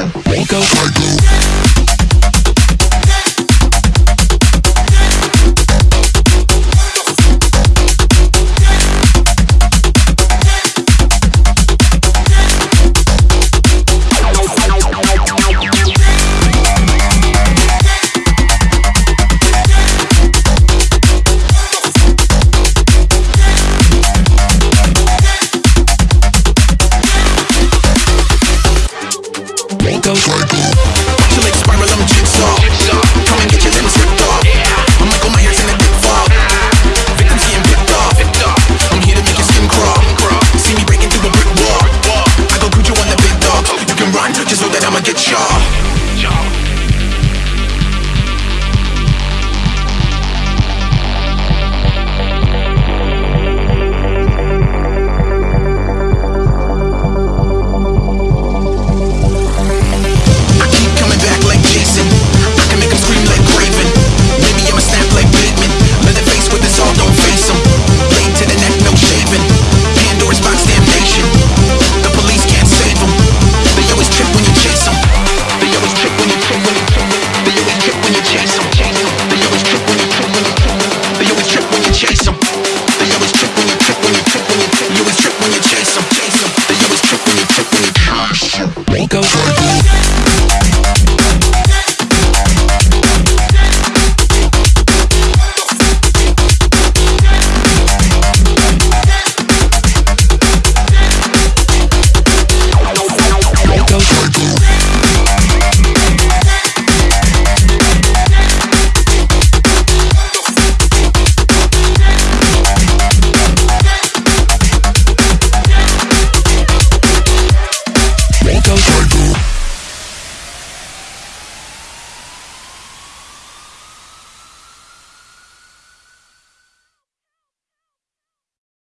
psycho. Psycho. go. spiral, jigsaw. Come and get off. I'm Michael oh, Myers in a fog. Victims getting picked off. I'm here to make skin crawl. See me breaking through a brick wall. I on the dog. You can run, just know that I'ma get you chase them. They always trip when you trip when you trip when you trip. You always trip when you chase them, chase them. They always trip when you trip when you chase them. Go.